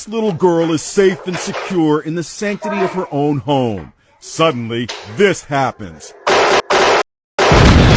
This little girl is safe and secure in the sanctity of her own home. Suddenly, this happens.